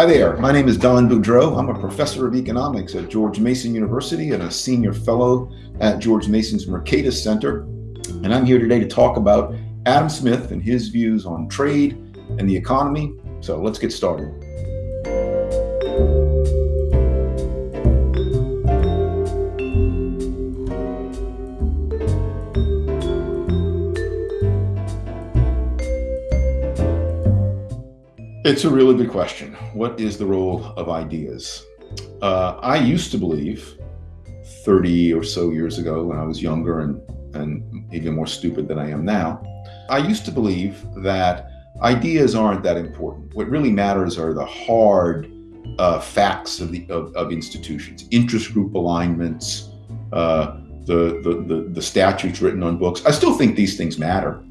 Hi there, my name is Don Boudreaux. I'm a professor of economics at George Mason University and a senior fellow at George Mason's Mercatus Center. And I'm here today to talk about Adam Smith and his views on trade and the economy. So let's get started. It's a really good question. What is the role of ideas? Uh, I used to believe 30 or so years ago when I was younger and, and even more stupid than I am now, I used to believe that ideas aren't that important. What really matters are the hard uh, facts of, the, of, of, institutions, interest group alignments, uh, the, the, the, the, statutes written on books. I still think these things matter,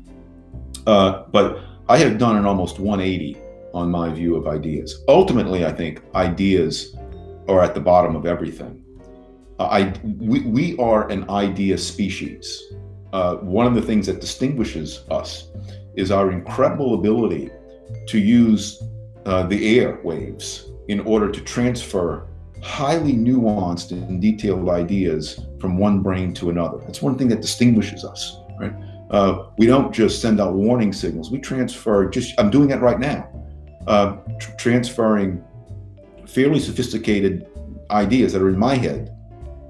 uh, but I have done an almost 180 on my view of ideas. Ultimately, I think ideas are at the bottom of everything. Uh, I, we, we are an idea species. Uh, one of the things that distinguishes us is our incredible ability to use uh, the air waves in order to transfer highly nuanced and detailed ideas from one brain to another. That's one thing that distinguishes us, right? Uh, we don't just send out warning signals. We transfer just, I'm doing that right now uh, tr transferring fairly sophisticated ideas that are in my head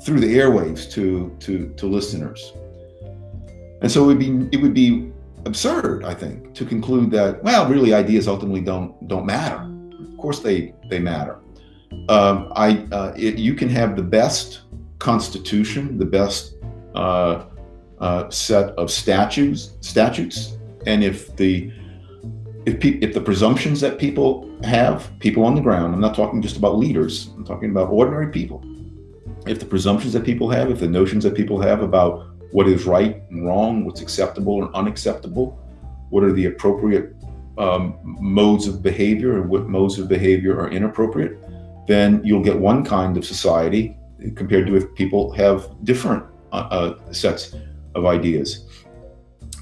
through the airwaves to to to listeners. And so it would be it would be absurd, I think, to conclude that well, really, ideas ultimately don't don't matter. Of course, they they matter. Um, I uh, it, you can have the best constitution, the best uh, uh, set of statutes statutes, and if the if, if the presumptions that people have, people on the ground, I'm not talking just about leaders, I'm talking about ordinary people. If the presumptions that people have, if the notions that people have about what is right and wrong, what's acceptable and unacceptable, what are the appropriate um, modes of behavior and what modes of behavior are inappropriate, then you'll get one kind of society compared to if people have different uh, uh, sets of ideas.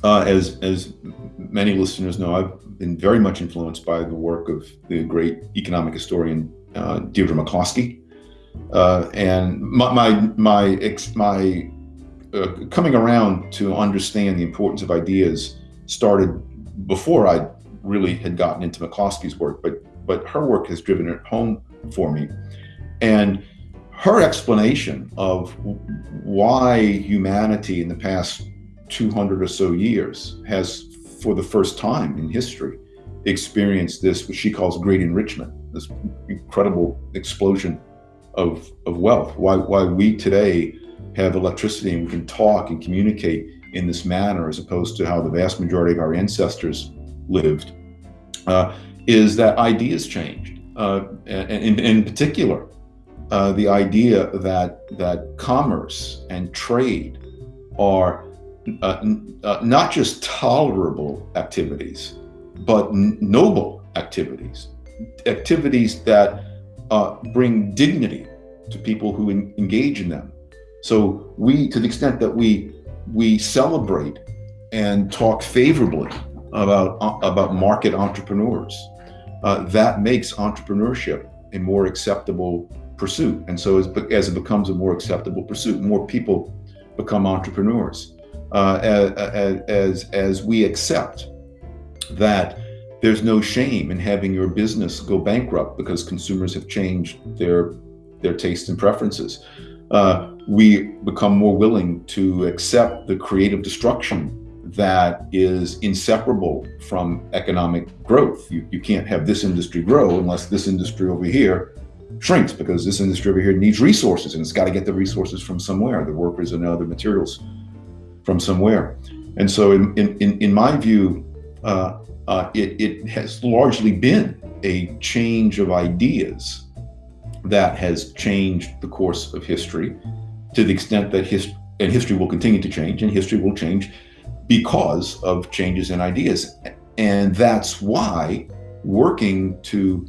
Uh, as, as many listeners know, I've been very much influenced by the work of the great economic historian uh, Deirdre McCloskey. Uh, and my my my, my uh, coming around to understand the importance of ideas started before I really had gotten into McCloskey's work, but but her work has driven it home for me, and her explanation of why humanity in the past 200 or so years has for the first time in history, experienced this, what she calls great enrichment, this incredible explosion of, of wealth. Why, why we today have electricity and we can talk and communicate in this manner as opposed to how the vast majority of our ancestors lived, uh, is that ideas changed. Uh, and, in particular, uh, the idea that that commerce and trade are uh, uh, not just tolerable activities, but noble activities, activities that uh, bring dignity to people who engage in them. So we, to the extent that we we celebrate and talk favorably about uh, about market entrepreneurs, uh, that makes entrepreneurship a more acceptable pursuit. And so as, as it becomes a more acceptable pursuit, more people become entrepreneurs uh, as, as, as we accept that there's no shame in having your business go bankrupt because consumers have changed their their tastes and preferences. Uh, we become more willing to accept the creative destruction that is inseparable from economic growth. You, you can't have this industry grow unless this industry over here shrinks because this industry over here needs resources and it's got to get the resources from somewhere, the workers and other materials from somewhere. And so in, in, in my view, uh, uh, it, it has largely been a change of ideas that has changed the course of history to the extent that his, and history will continue to change and history will change because of changes in ideas. And that's why working to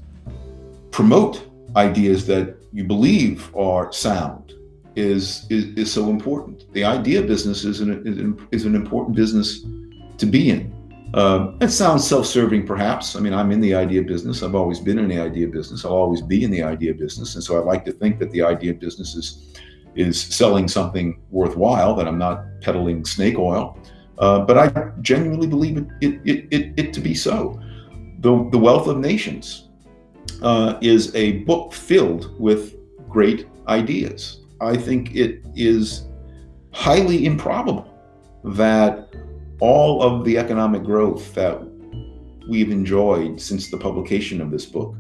promote ideas that you believe are sound is, is, is so important. The idea business is an, is an important business to be in. Uh, it sounds self-serving, perhaps. I mean, I'm in the idea business. I've always been in the idea business. I'll always be in the idea business, and so I like to think that the idea business is is selling something worthwhile. That I'm not peddling snake oil, uh, but I genuinely believe it it, it, it, it to be so. The the Wealth of Nations uh, is a book filled with great ideas. I think it is highly improbable that all of the economic growth that we've enjoyed since the publication of this book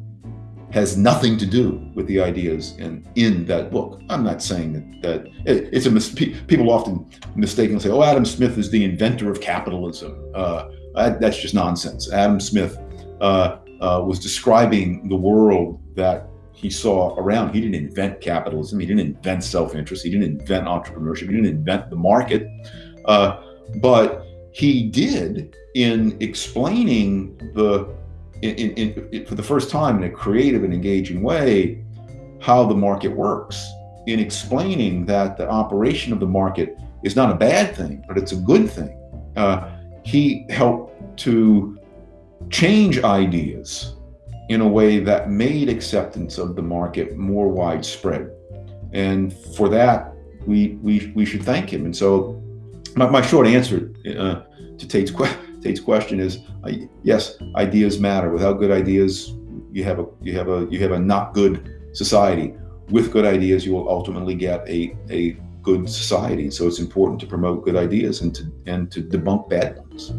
has nothing to do with the ideas in, in that book. I'm not saying that, that it, it's a mis- people often mistakenly say, "Oh, Adam Smith is the inventor of capitalism." Uh, that's just nonsense. Adam Smith uh, uh, was describing the world that he saw around. He didn't invent capitalism. He didn't invent self-interest. He didn't invent entrepreneurship. He didn't invent the market. Uh, but he did in explaining the in, in, in, for the first time in a creative and engaging way how the market works in explaining that the operation of the market is not a bad thing but it's a good thing uh, he helped to change ideas in a way that made acceptance of the market more widespread and for that we we, we should thank him and so my, my short answer uh, to Tate's, que- Tate's question is uh, yes, ideas matter. Without good ideas, you have a you have a you have a not good society. With good ideas, you will ultimately get a a good society. So it's important to promote good ideas and to and to debunk bad ones.